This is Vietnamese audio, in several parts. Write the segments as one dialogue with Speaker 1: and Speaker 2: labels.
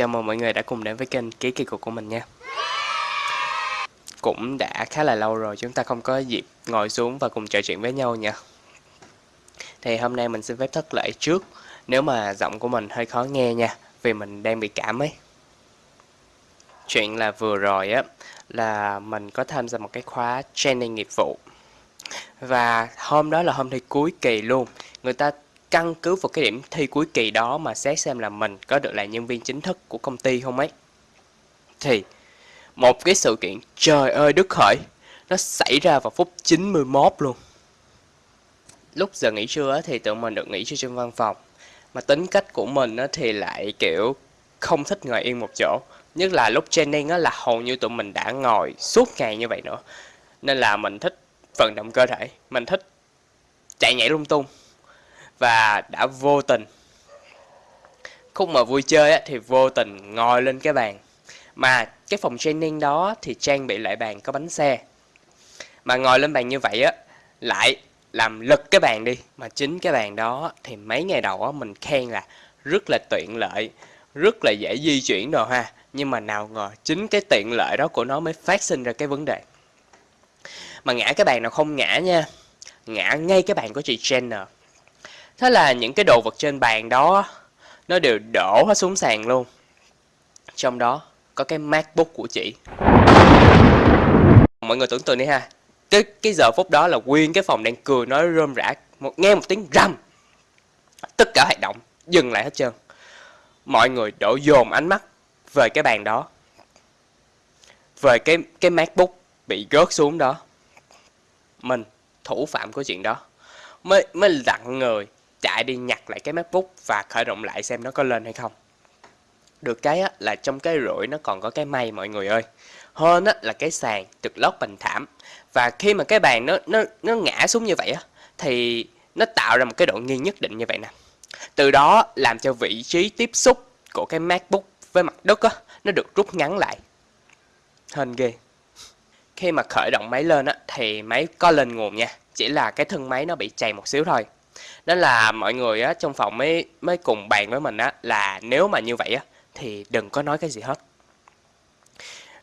Speaker 1: Chào mừng mọi người đã cùng đến với kênh Ký Kỳ Cục của mình nha. Cũng đã khá là lâu rồi chúng ta không có dịp ngồi xuống và cùng trò chuyện với nhau nha. Thì hôm nay mình xin phép thất lễ trước, Nếu mà giọng của mình hơi khó nghe nha, Vì mình đang bị cảm ấy. Chuyện là vừa rồi á, Là mình có tham gia một cái khóa training nghiệp vụ. Và hôm đó là hôm thi cuối kỳ luôn, Người ta căn cứ vào cái điểm thi cuối kỳ đó mà xét xem là mình có được là nhân viên chính thức của công ty không ấy. Thì một cái sự kiện trời ơi đức khởi nó xảy ra vào phút 91 luôn. Lúc giờ nghỉ trưa thì tụi mình được nghỉ trưa trên văn phòng. Mà tính cách của mình thì lại kiểu không thích ngồi yên một chỗ. Nhất là lúc training là hầu như tụi mình đã ngồi suốt ngày như vậy nữa. Nên là mình thích vận động cơ thể, mình thích chạy nhảy lung tung và đã vô tình. Khúc mà vui chơi á, thì vô tình ngồi lên cái bàn. Mà cái phòng training đó thì trang bị lại bàn có bánh xe. Mà ngồi lên bàn như vậy á lại làm lật cái bàn đi. Mà chính cái bàn đó thì mấy ngày đầu á mình khen là rất là tiện lợi rất là dễ di chuyển đồ ha. Nhưng mà nào ngờ chính cái tiện lợi đó của nó mới phát sinh ra cái vấn đề. Mà ngã cái bàn nào không ngã nha. Ngã ngay cái bàn của chị Jenner. Thế là những cái đồ vật trên bàn đó nó đều đổ hết xuống sàn luôn. Trong đó có cái MacBook của chị. Mọi người tưởng tượng đi ha. Cái cái giờ phút đó là nguyên cái phòng đang cười nói rơm rã, một nghe một tiếng rầm. Tất cả hoạt động dừng lại hết trơn. Mọi người đổ dồn ánh mắt về cái bàn đó. Về cái cái MacBook bị rớt xuống đó. Mình thủ phạm của chuyện đó mới mới lặng người chạy đi nhặt lại cái MacBook và khởi động lại xem nó có lên hay không. Được cái á, là trong cái rủi nó còn có cái may mọi người ơi. Hơn á, là cái sàn được lót bằng thảm. Và khi mà cái bàn nó nó nó ngã xuống như vậy á, thì nó tạo ra một cái độ nghiêng nhất định như vậy nè. Từ đó làm cho vị trí tiếp xúc của cái MacBook với mặt đất á, nó được rút ngắn lại. Hên ghê. Khi mà khởi động máy lên á, thì máy có lên nguồn nha. Chỉ là cái thân máy nó bị chày một xíu thôi đó là mọi người á, trong phòng mới mới cùng bàn với mình á, là nếu mà như vậy á, thì đừng có nói cái gì hết.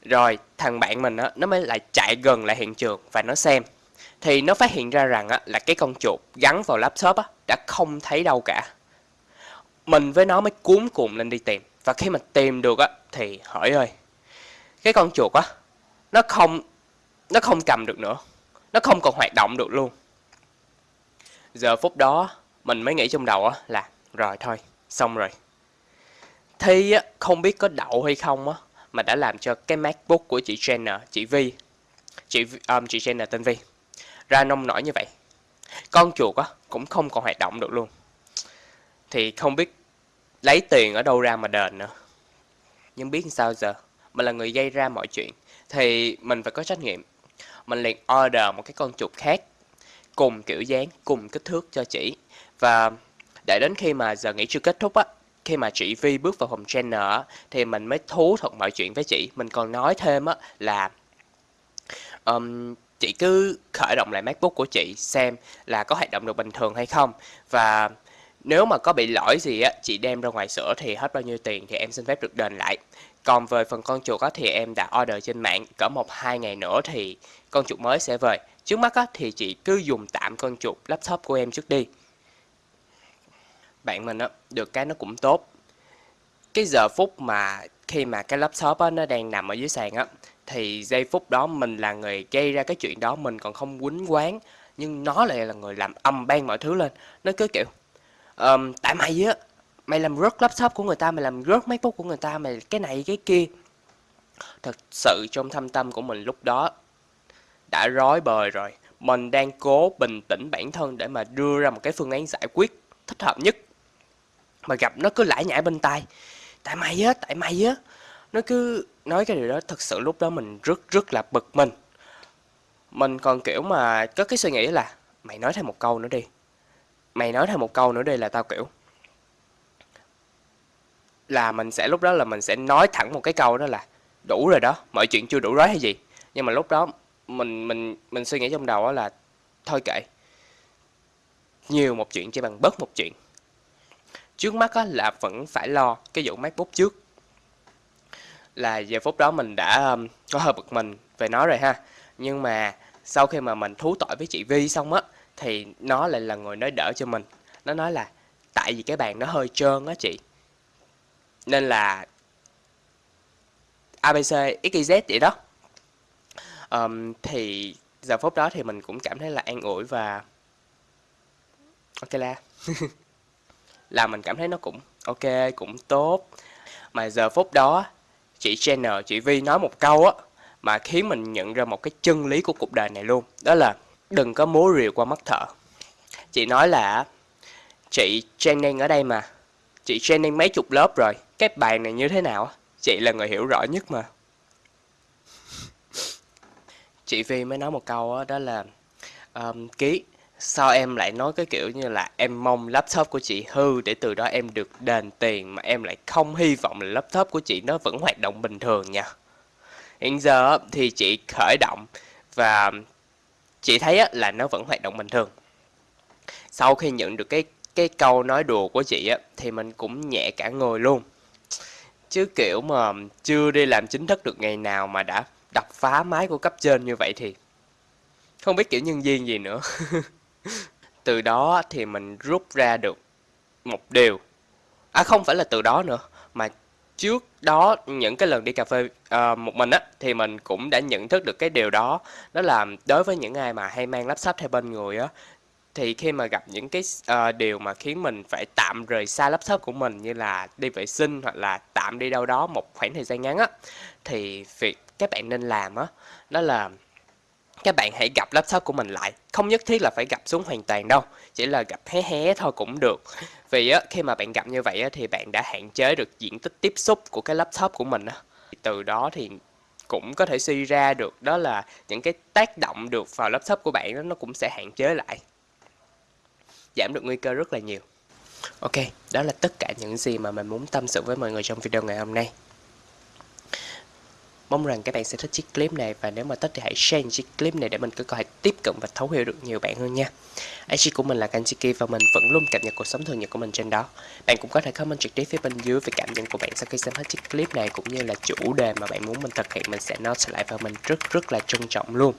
Speaker 1: Rồi, thằng bạn mình á, nó mới lại chạy gần lại hiện trường và nó xem. Thì nó phát hiện ra rằng á, là cái con chuột gắn vào laptop á, đã không thấy đâu cả. Mình với nó mới cuốn cùng lên đi tìm. Và khi mà tìm được á, thì hỏi ơi, cái con chuột á, nó không nó không cầm được nữa. Nó không còn hoạt động được luôn. Giờ phút đó mình mới nghĩ trong đầu á là rồi thôi, xong rồi. Thi á, không biết có đậu hay không á mà đã làm cho cái MacBook của chị Jenner, chị Vi, chị um, chị Jenner tên Vi ra nông nổi như vậy. Con chuột á cũng không còn hoạt động được luôn. Thì không biết lấy tiền ở đâu ra mà đền nữa. Nhưng biết sao giờ, mình là người gây ra mọi chuyện thì mình phải có trách nhiệm. Mình liền order một cái con chuột khác cùng kiểu dáng, cùng kích thước cho chị. Và để đến khi mà giờ nghỉ trưa kết thúc á, khi mà chị Vi bước vào phòng trainer á, thì mình mới thú thật mọi chuyện với chị. Mình còn nói thêm á là um, chị cứ khởi động lại MacBook của chị xem là có hoạt động được bình thường hay không. Và nếu mà có bị lỗi gì á, chị đem ra ngoài sửa thì hết bao nhiêu tiền thì em xin phép được đền lại. Còn về phần con chuột á, thì em đã order trên mạng cỡ 1-2 ngày nữa thì con chuột mới sẽ về. Trước mắt á, thì chị cứ dùng tạm con chuột laptop của em trước đi. Bạn mình á, được cái nó cũng tốt. Cái giờ phút mà khi mà cái laptop á, nó đang nằm ở dưới sàn á, thì giây phút đó mình là người gây ra cái chuyện đó mình còn không quýnh quán nhưng nó lại là người làm âm ban mọi thứ lên nó cứ kiểu um, tại mày á mày làm rớt laptop của người ta mày làm rớt macbook của người ta mày cái này cái kia thật sự trong thâm tâm của mình lúc đó đã rối bời rồi. Mình đang cố bình tĩnh bản thân để mà đưa ra một cái phương án giải quyết thích hợp nhất. Mà gặp nó cứ lải nhải bên tai. Tại mày á, tại mày á. Nó cứ nói cái điều đó, thật sự lúc đó mình rất rất là bực mình. Mình còn kiểu mà có cái suy nghĩ là, mày nói thêm một câu nữa đi. Mày nói thêm một câu nữa đi là tao kiểu là mình sẽ, lúc đó là mình sẽ nói thẳng một cái câu đó là, đủ rồi đó, mọi chuyện chưa đủ rối hay gì. Nhưng mà lúc đó mình mình mình suy nghĩ trong đầu là thôi kệ. Nhiều một chuyện chỉ bằng bớt một chuyện. Trước mắt á, là vẫn phải lo cái vụ macbook trước. Là giờ phút đó mình đã um, có hơi bực mình về nó rồi ha. Nhưng mà sau khi mà mình thú tội với chị Vi xong á thì nó lại là người nói đỡ cho mình. Nó nói là tại vì cái bàn nó hơi trơn á chị. Nên là abc xyz vậy đó um, thì giờ phút đó thì mình cũng cảm thấy là an ủi và ok la. Là mình cảm thấy nó cũng ok cũng tốt. Mà giờ phút đó chị Jenner chị Vi nói một câu á mà khiến mình nhận ra một cái chân lý của cuộc đời này luôn. Đó là đừng có múa rìu qua mắt thợ. Chị nói là chị training ở đây mà chị training mấy chục lớp rồi cái bài này như thế nào chị là người hiểu rõ nhất mà chị Vi mới nói một câu đó, đó là um, ký sao em lại nói cái kiểu như là em mong laptop của chị hư để từ đó em được đền tiền mà em lại không hy vọng là laptop của chị nó vẫn hoạt động bình thường nha. Hiện giờ thì chị khởi động và chị thấy là nó vẫn hoạt động bình thường. Sau khi nhận được cái cái câu nói đùa của chị á thì mình cũng nhẹ cả người luôn. Chứ kiểu mà chưa đi làm chính thức được ngày nào mà đã đập phá máy của cấp trên như vậy thì không biết kiểu nhân viên gì nữa. Từ đó thì mình rút ra được một điều. À không phải là từ đó nữa mà trước đó những cái lần đi cà phê uh, một mình á thì mình cũng đã nhận thức được cái điều đó. Đó là đối với những ai mà hay mang laptop theo bên người á thì khi mà gặp những cái uh, điều mà khiến mình phải tạm rời xa laptop của mình như là đi vệ sinh hoặc là tạm đi đâu đó một khoảng thời gian ngắn á thì việc các bạn nên làm á, đó là các bạn hãy gặp laptop của mình lại. Không nhất thiết là phải gặp xuống hoàn toàn đâu, chỉ là gặp hé hé thôi cũng được. Vì á, khi mà bạn gặp như vậy á, thì bạn đã hạn chế được diện tích tiếp xúc của cái laptop của mình á. Từ đó thì cũng có thể suy ra được, đó là những cái tác động được vào laptop của bạn đó nó cũng sẽ hạn chế lại. Giảm được nguy cơ rất là nhiều. Ok, đó là tất cả những gì mà mình muốn tâm sự với mọi người trong video ngày hôm nay. Mong rằng các bạn sẽ thích chiếc clip này và nếu mà thích thì hãy share chiếc clip này để mình có thể tiếp cận và thấu hiểu được nhiều bạn hơn nha. IG của mình là Kanchiki và mình vẫn luôn cập nhật cuộc sống thường nhật của mình trên đó. Bạn cũng có thể comment trực tiếp phía bên dưới về cảm nhận của bạn sau khi xem hết chiếc clip này cũng như là chủ đề mà bạn muốn mình thực hiện mình sẽ note lại và mình rất rất là trân trọng luôn.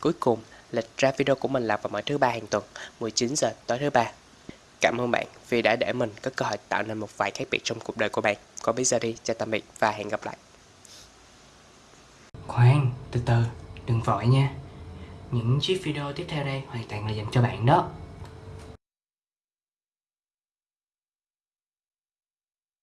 Speaker 1: Cuối cùng, lịch ra video của mình là vào mỗi thứ ba hàng tuần, 19 giờ tối thứ ba. Cảm ơn bạn vì đã để mình có cơ hội tạo nên một vài khác biệt trong cuộc đời của bạn. Còn bây giờ đi, chào tạm biệt và hẹn gặp lại. Từ từ, đừng vội nha. Những chiếc video tiếp theo đây hoàn toàn là dành cho bạn đó.